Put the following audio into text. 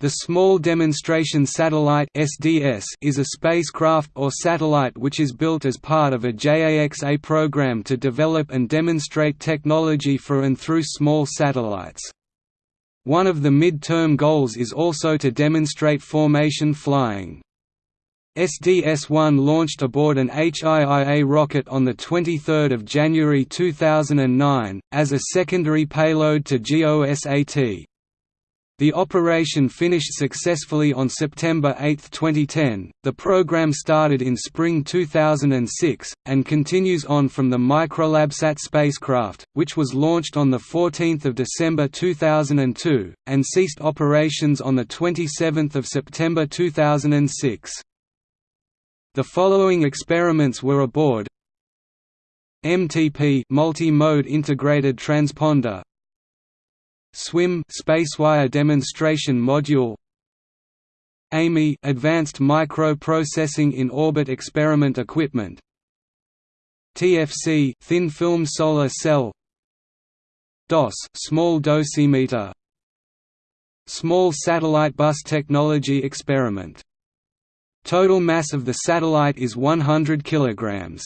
The Small Demonstration Satellite (SDS) is a spacecraft or satellite which is built as part of a JAXA program to develop and demonstrate technology for and through small satellites. One of the mid-term goals is also to demonstrate formation flying. SDS-1 launched aboard an HIIA rocket on 23 January 2009, as a secondary payload to GOSAT. The operation finished successfully on September 8, 2010. The program started in spring 2006 and continues on from the Microlabsat spacecraft, which was launched on the 14th of December 2002 and ceased operations on the 27th of September 2006. The following experiments were aboard MTP multi-mode integrated transponder SWIM Spacewire Demonstration Module. AMI Advanced Microprocessing in Orbit Experiment Equipment. TFC Thin Film Solar Cell. DOS Small Dosimeter. Small Satellite Bus Technology Experiment. Total mass of the satellite is 100 kilograms